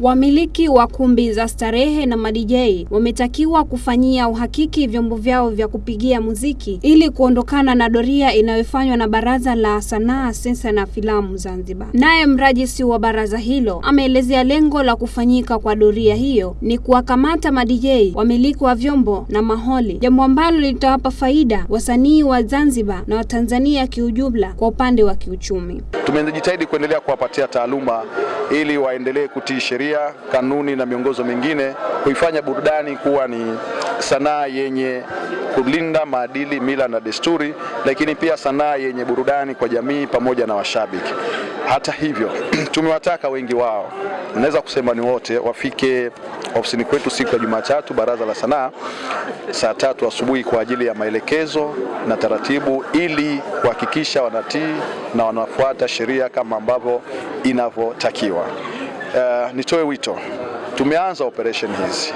Wamiliki wa kumbi za starehe na madijei wametakiwa kufanyia uhakiki vyombo vyao vya kupigia muziki ili kuondokana na doria inayofanywa na Baraza la Sanaa, Sensa na Filamu Zanzibar. Naye mrajisi wa baraza hilo ameelezea lengo la kufanyika kwa doria hiyo ni kuwakamata madijei, wamiliki wa vyombo na maholi, jambo ambalo litawapa faida wasanii wa Zanzibar na Watanzania kiujumla kwa upande wa kiuchumi. Tumejitahidi kuendelea kuwapatia taaluma ili waendelee kutii sheria, kanuni na miongozo mingine, kuifanya burudani kuwa ni sanaa yenye kulinda maadili, mila na desturi, lakini pia sanaa yenye burudani kwa jamii pamoja na washabiki. Hata hivyo, tumewataka wengi wao, naweza kusema ni wote, wafike ofisini kwetu siku ya Jumatatu Baraza la Sanaa saa tatu asubuhi kwa ajili ya maelekezo na taratibu, ili kuhakikisha wanatii na wanafuata sheria kama ambavyo inavyotakiwa. Uh, nitoe wito, tumeanza operation hizi.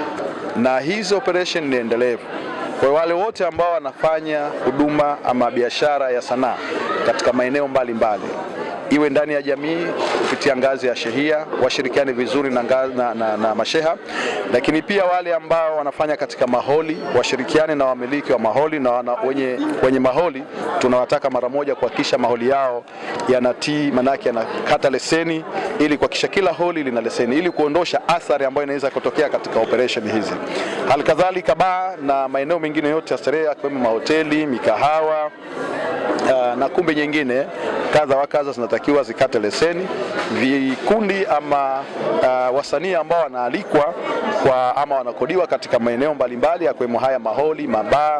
Na hizi operation ni endelevu. Kwa wale wote ambao wanafanya huduma ama biashara ya sanaa katika maeneo mbalimbali iwe ndani ya jamii kupitia ngazi ya shehia washirikiane vizuri na, na, na, na masheha, lakini pia wale ambao wanafanya katika maholi washirikiane na wamiliki wa maholi na wana, wenye, wenye maholi. Tunawataka mara moja kuhakikisha maholi yao yanatii, manake yanakata leseni ili kuhakikisha kila holi lina leseni ili kuondosha athari ambayo inaweza kutokea katika operation hizi. Halikadhalika baa na maeneo mengine yote ya starehe yakiwemo mahoteli, mikahawa uh, na kumbi nyingine kadha wa kadha zinatakiwa zikate leseni. Vikundi ama uh, wasanii ambao wanaalikwa kwa ama wanakodiwa katika maeneo mbalimbali yakiwemo haya maholi, mabaa,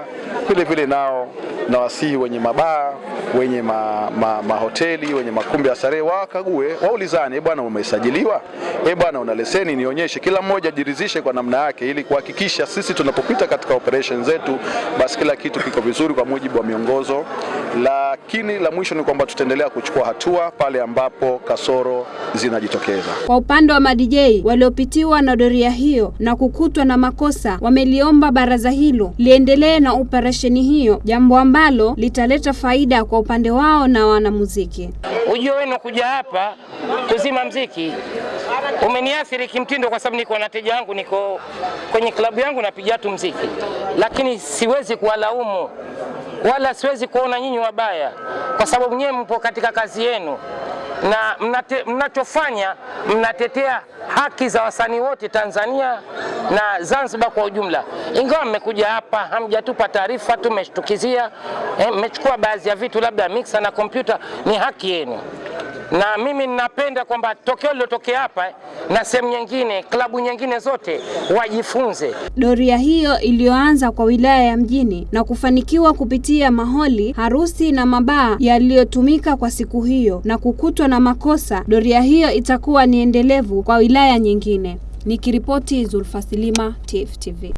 vile vile nao na wasihi wenye mabaa wenye ma, ma, mahoteli wenye makumbi ya starehe wakague, waulizane, bwana, umesajiliwa? E bwana, una leseni? Nionyeshe. Kila mmoja jiridhishe kwa namna yake, ili kuhakikisha sisi tunapopita katika operation zetu, basi kila kitu kiko vizuri kwa mujibu wa miongozo. Lakini la mwisho ni kwamba tutaendelea kuchukua hatua pale ambapo kasoro zinajitokeza. Kwa upande wa madijei waliopitiwa na doria hiyo na kukutwa na makosa, wameliomba baraza hilo liendelee na operesheni hiyo, jambo ambalo litaleta faida kwa upande wao na wanamuziki. Ujio wenu kuja hapa kuzima mziki umeniathiri kimtindo, kwa sababu niko na teja wangu, niko kwenye klabu yangu napiga tu mziki, lakini siwezi kuwalaumu wala siwezi kuona nyinyi wabaya, kwa sababu nyewe mpo katika kazi yenu na mnachofanya mnatetea haki za wasanii wote Tanzania na Zanzibar kwa ujumla. Ingawa mmekuja hapa hamjatupa taarifa, tumeshtukizia mmechukua eh, baadhi ya vitu labda mixer na kompyuta, ni haki yenu na mimi ninapenda kwamba tokeo lilotokea hapa na sehemu nyingine, klabu nyingine zote wajifunze. Doria hiyo iliyoanza kwa wilaya ya Mjini na kufanikiwa kupitia maholi, harusi na mabaa yaliyotumika kwa siku hiyo na kukutwa na makosa, doria hiyo itakuwa ni endelevu kwa wilaya nyingine. Nikiripoti Zulfa Silima, TIFF TV.